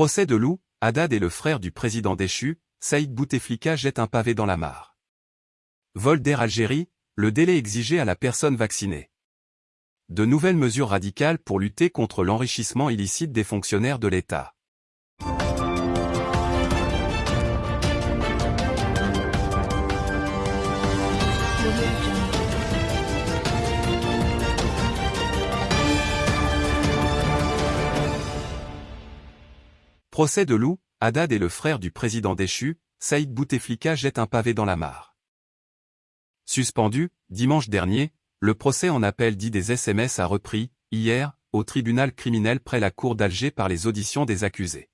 Procès de Lou, Haddad et le frère du président déchu, Saïd Bouteflika jette un pavé dans la mare. Vol d'Air Algérie, le délai exigé à la personne vaccinée. De nouvelles mesures radicales pour lutter contre l'enrichissement illicite des fonctionnaires de l'État. Procès de Lou, Haddad et le frère du président déchu, Saïd Bouteflika jette un pavé dans la mare. Suspendu, dimanche dernier, le procès en appel dit des SMS a repris, hier, au tribunal criminel près la cour d'Alger par les auditions des accusés.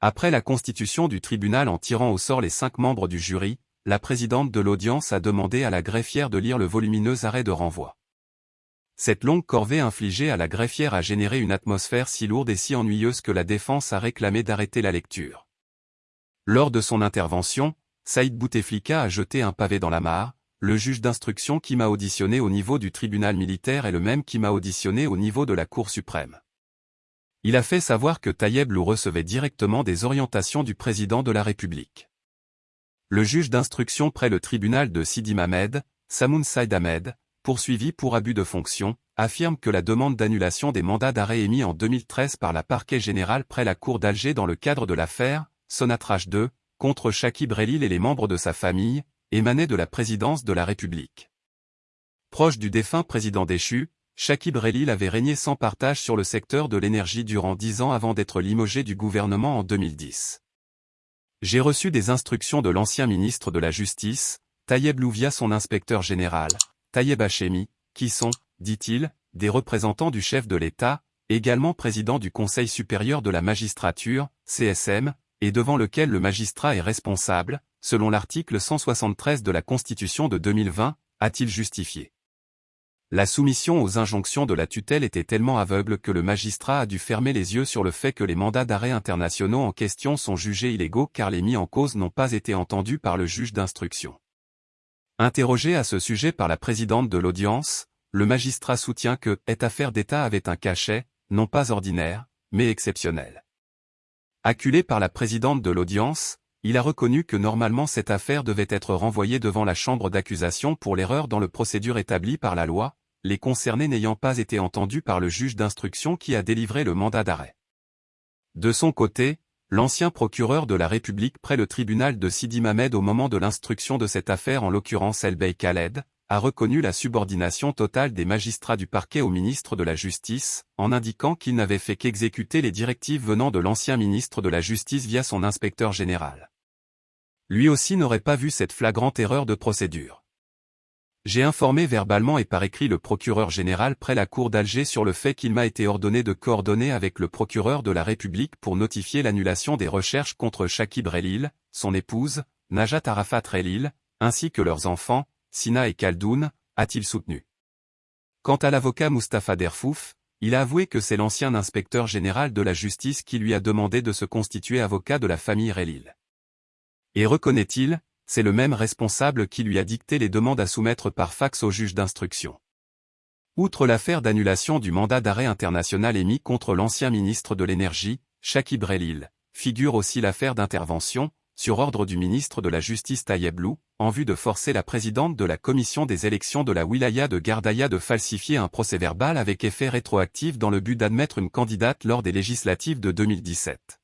Après la constitution du tribunal en tirant au sort les cinq membres du jury, la présidente de l'audience a demandé à la greffière de lire le volumineux arrêt de renvoi. Cette longue corvée infligée à la greffière a généré une atmosphère si lourde et si ennuyeuse que la défense a réclamé d'arrêter la lecture. Lors de son intervention, Saïd Bouteflika a jeté un pavé dans la mare, le juge d'instruction qui m'a auditionné au niveau du tribunal militaire est le même qui m'a auditionné au niveau de la Cour suprême. Il a fait savoir que Tayeb Lou recevait directement des orientations du président de la République. Le juge d'instruction près le tribunal de Sidi Mamed, Samoun Saïd Ahmed, poursuivi pour abus de fonction, affirme que la demande d'annulation des mandats d'arrêt émis en 2013 par la parquet général près la cour d'Alger dans le cadre de l'affaire Sonatrach 2, contre Shakib Relil et les membres de sa famille, émanait de la présidence de la République. Proche du défunt président déchu, Shakib Relil avait régné sans partage sur le secteur de l'énergie durant dix ans avant d'être limogé du gouvernement en 2010. J'ai reçu des instructions de l'ancien ministre de la Justice, Tayeb Louvia son inspecteur général, Tayeb Hachemi, qui sont, dit-il, des représentants du chef de l'État, également président du Conseil supérieur de la magistrature, CSM, et devant lequel le magistrat est responsable, selon l'article 173 de la Constitution de 2020, a-t-il justifié. La soumission aux injonctions de la tutelle était tellement aveugle que le magistrat a dû fermer les yeux sur le fait que les mandats d'arrêt internationaux en question sont jugés illégaux car les mis en cause n'ont pas été entendus par le juge d'instruction. Interrogé à ce sujet par la présidente de l'audience, le magistrat soutient que cette affaire d'État avait un cachet, non pas ordinaire, mais exceptionnel. Acculé par la présidente de l'audience, il a reconnu que normalement cette affaire devait être renvoyée devant la chambre d'accusation pour l'erreur dans le procédure établie par la loi, les concernés n'ayant pas été entendus par le juge d'instruction qui a délivré le mandat d'arrêt. De son côté, L'ancien procureur de la République près le tribunal de Sidi Mamed au moment de l'instruction de cette affaire en l'occurrence Elbey Khaled, a reconnu la subordination totale des magistrats du parquet au ministre de la Justice, en indiquant qu'il n'avait fait qu'exécuter les directives venant de l'ancien ministre de la Justice via son inspecteur général. Lui aussi n'aurait pas vu cette flagrante erreur de procédure. J'ai informé verbalement et par écrit le procureur général près la cour d'Alger sur le fait qu'il m'a été ordonné de coordonner avec le procureur de la République pour notifier l'annulation des recherches contre Shakib Relil, son épouse, Najat Arafat Relil, ainsi que leurs enfants, Sina et Kaldoun, a-t-il soutenu. Quant à l'avocat Mustapha Derfouf, il a avoué que c'est l'ancien inspecteur général de la justice qui lui a demandé de se constituer avocat de la famille Relil. Et reconnaît-il, c'est le même responsable qui lui a dicté les demandes à soumettre par fax au juge d'instruction. Outre l'affaire d'annulation du mandat d'arrêt international émis contre l'ancien ministre de l'Énergie, Shakib Relil, figure aussi l'affaire d'intervention, sur ordre du ministre de la Justice Tayeb Lou, en vue de forcer la présidente de la commission des élections de la wilaya de Gardaïa de falsifier un procès-verbal avec effet rétroactif dans le but d'admettre une candidate lors des législatives de 2017.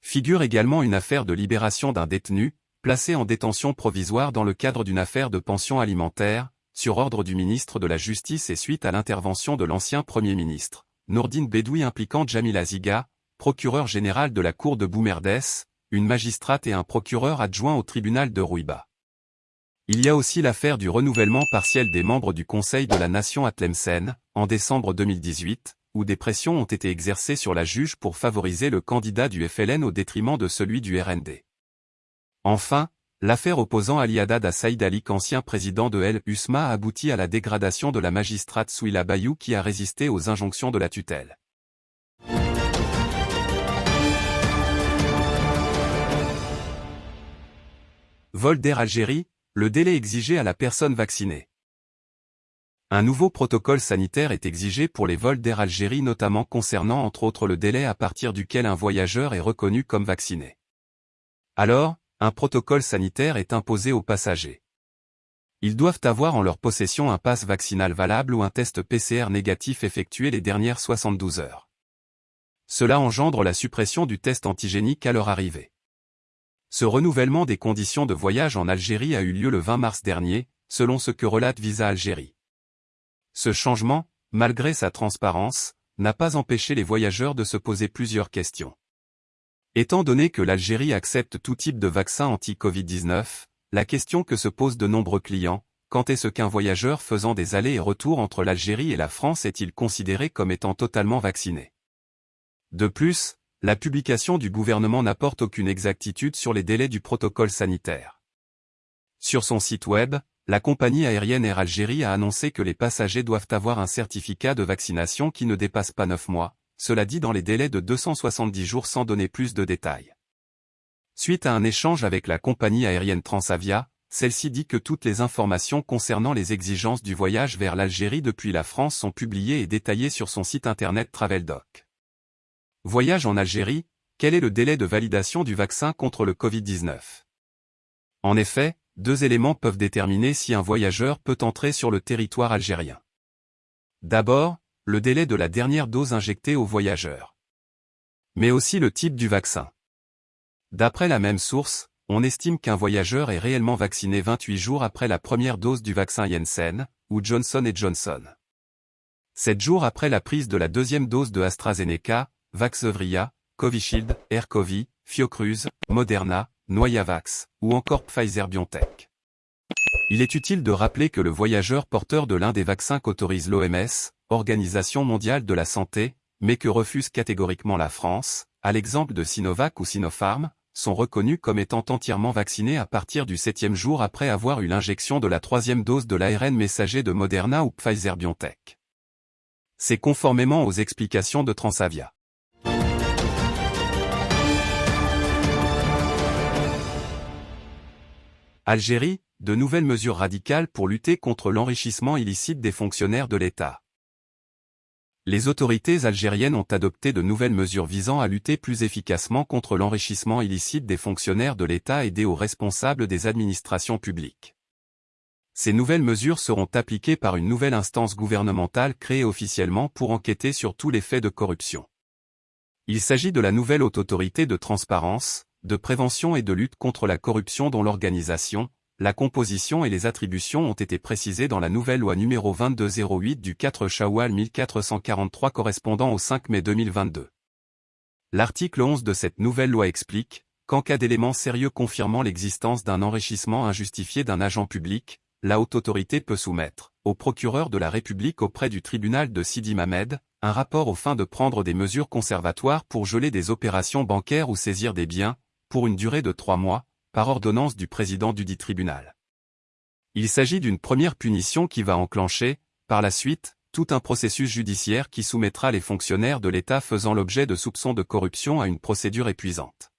Figure également une affaire de libération d'un détenu, placé en détention provisoire dans le cadre d'une affaire de pension alimentaire, sur ordre du ministre de la Justice et suite à l'intervention de l'ancien Premier ministre, Nourdine Bedoui impliquant Jamila Ziga, procureur général de la Cour de Boumerdès, une magistrate et un procureur adjoint au tribunal de Rouiba. Il y a aussi l'affaire du renouvellement partiel des membres du Conseil de la Nation à en décembre 2018, où des pressions ont été exercées sur la juge pour favoriser le candidat du FLN au détriment de celui du RND. Enfin, l'affaire opposant Ali Haddad à Saïd Ali ancien président de El Usma a abouti à la dégradation de la magistrate Souila Bayou qui a résisté aux injonctions de la tutelle. Vol d'Air Algérie, le délai exigé à la personne vaccinée. Un nouveau protocole sanitaire est exigé pour les vols d'Air Algérie notamment concernant entre autres le délai à partir duquel un voyageur est reconnu comme vacciné. Alors, un protocole sanitaire est imposé aux passagers. Ils doivent avoir en leur possession un passe vaccinal valable ou un test PCR négatif effectué les dernières 72 heures. Cela engendre la suppression du test antigénique à leur arrivée. Ce renouvellement des conditions de voyage en Algérie a eu lieu le 20 mars dernier, selon ce que relate Visa Algérie. Ce changement, malgré sa transparence, n'a pas empêché les voyageurs de se poser plusieurs questions. Étant donné que l'Algérie accepte tout type de vaccin anti-Covid-19, la question que se posent de nombreux clients, quand est-ce qu'un voyageur faisant des allers et retours entre l'Algérie et la France est-il considéré comme étant totalement vacciné? De plus, la publication du gouvernement n'apporte aucune exactitude sur les délais du protocole sanitaire. Sur son site web, la compagnie aérienne Air Algérie a annoncé que les passagers doivent avoir un certificat de vaccination qui ne dépasse pas 9 mois, cela dit dans les délais de 270 jours sans donner plus de détails. Suite à un échange avec la compagnie aérienne Transavia, celle-ci dit que toutes les informations concernant les exigences du voyage vers l'Algérie depuis la France sont publiées et détaillées sur son site internet TravelDoc. Voyage en Algérie, quel est le délai de validation du vaccin contre le Covid-19 En effet, deux éléments peuvent déterminer si un voyageur peut entrer sur le territoire algérien. D'abord, le délai de la dernière dose injectée au voyageur. Mais aussi le type du vaccin. D'après la même source, on estime qu'un voyageur est réellement vacciné 28 jours après la première dose du vaccin Janssen, ou Johnson Johnson. 7 jours après la prise de la deuxième dose de AstraZeneca, Vaxzevria, Covishield, Aircovi, Fiocruz, Moderna, Noyavax, ou encore Pfizer-BioNTech. Il est utile de rappeler que le voyageur porteur de l'un des vaccins qu'autorise l'OMS, Organisation mondiale de la santé, mais que refuse catégoriquement la France, à l'exemple de Sinovac ou Sinopharm, sont reconnus comme étant entièrement vaccinés à partir du septième jour après avoir eu l'injection de la troisième dose de l'ARN messager de Moderna ou Pfizer-BioNTech. C'est conformément aux explications de Transavia. Algérie, de nouvelles mesures radicales pour lutter contre l'enrichissement illicite des fonctionnaires de l'État. Les autorités algériennes ont adopté de nouvelles mesures visant à lutter plus efficacement contre l'enrichissement illicite des fonctionnaires de l'État aidés aux responsables des administrations publiques. Ces nouvelles mesures seront appliquées par une nouvelle instance gouvernementale créée officiellement pour enquêter sur tous les faits de corruption. Il s'agit de la nouvelle haute autorité de transparence, de prévention et de lutte contre la corruption dont l'organisation, la composition et les attributions ont été précisées dans la nouvelle loi numéro 2208 du 4 Shawwal 1443 correspondant au 5 mai 2022. L'article 11 de cette nouvelle loi explique qu'en cas d'éléments sérieux confirmant l'existence d'un enrichissement injustifié d'un agent public, la haute autorité peut soumettre, au procureur de la République auprès du tribunal de Sidi Mamed, un rapport aux fins de prendre des mesures conservatoires pour geler des opérations bancaires ou saisir des biens, pour une durée de trois mois, par ordonnance du président du dit tribunal. Il s'agit d'une première punition qui va enclencher, par la suite, tout un processus judiciaire qui soumettra les fonctionnaires de l'État faisant l'objet de soupçons de corruption à une procédure épuisante.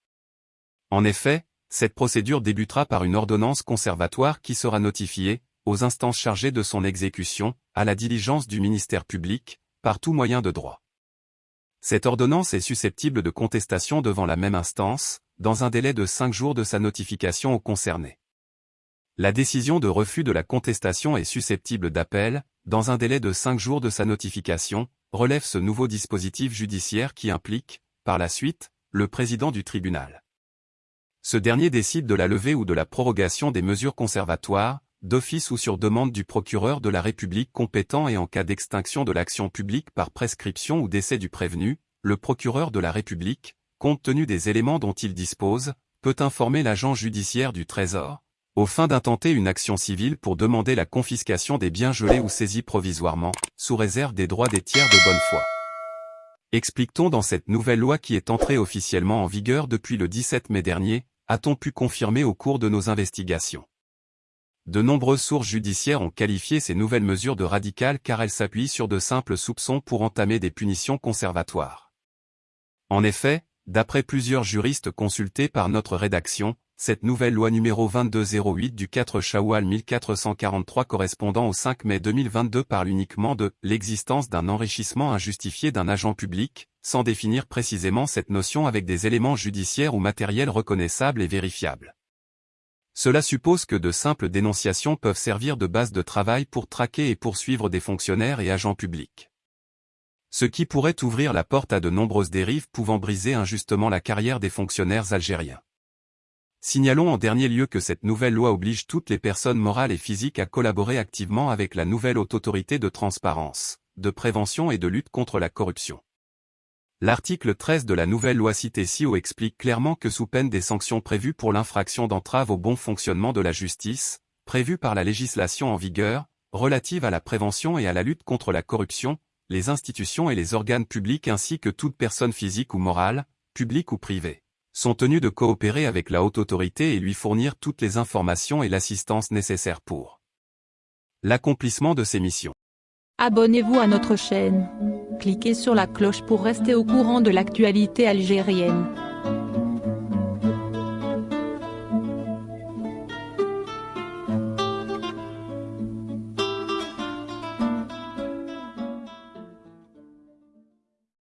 En effet, cette procédure débutera par une ordonnance conservatoire qui sera notifiée, aux instances chargées de son exécution, à la diligence du ministère public, par tout moyen de droit. Cette ordonnance est susceptible de contestation devant la même instance, dans un délai de cinq jours de sa notification aux concernés. La décision de refus de la contestation est susceptible d'appel, dans un délai de cinq jours de sa notification, relève ce nouveau dispositif judiciaire qui implique, par la suite, le président du tribunal. Ce dernier décide de la levée ou de la prorogation des mesures conservatoires, d'office ou sur demande du procureur de la République compétent et en cas d'extinction de l'action publique par prescription ou décès du prévenu, le procureur de la République, compte tenu des éléments dont il dispose, peut informer l'agent judiciaire du Trésor, au fin d'intenter une action civile pour demander la confiscation des biens gelés ou saisis provisoirement, sous réserve des droits des tiers de bonne foi. Explique-t-on dans cette nouvelle loi qui est entrée officiellement en vigueur depuis le 17 mai dernier, a-t-on pu confirmer au cours de nos investigations? De nombreuses sources judiciaires ont qualifié ces nouvelles mesures de radicales car elles s'appuient sur de simples soupçons pour entamer des punitions conservatoires. En effet, D'après plusieurs juristes consultés par notre rédaction, cette nouvelle loi numéro 2208 du 4 Shawwal 1443 correspondant au 5 mai 2022 parle uniquement de l'existence d'un enrichissement injustifié d'un agent public, sans définir précisément cette notion avec des éléments judiciaires ou matériels reconnaissables et vérifiables. Cela suppose que de simples dénonciations peuvent servir de base de travail pour traquer et poursuivre des fonctionnaires et agents publics. Ce qui pourrait ouvrir la porte à de nombreuses dérives pouvant briser injustement la carrière des fonctionnaires algériens. Signalons en dernier lieu que cette nouvelle loi oblige toutes les personnes morales et physiques à collaborer activement avec la nouvelle haute autorité de transparence, de prévention et de lutte contre la corruption. L'article 13 de la nouvelle loi citée ci-haut explique clairement que sous peine des sanctions prévues pour l'infraction d'entrave au bon fonctionnement de la justice, prévues par la législation en vigueur, relative à la prévention et à la lutte contre la corruption, les institutions et les organes publics ainsi que toute personne physique ou morale, publique ou privée, sont tenus de coopérer avec la haute autorité et lui fournir toutes les informations et l'assistance nécessaires pour l'accomplissement de ses missions. Abonnez-vous à notre chaîne. Cliquez sur la cloche pour rester au courant de l'actualité algérienne.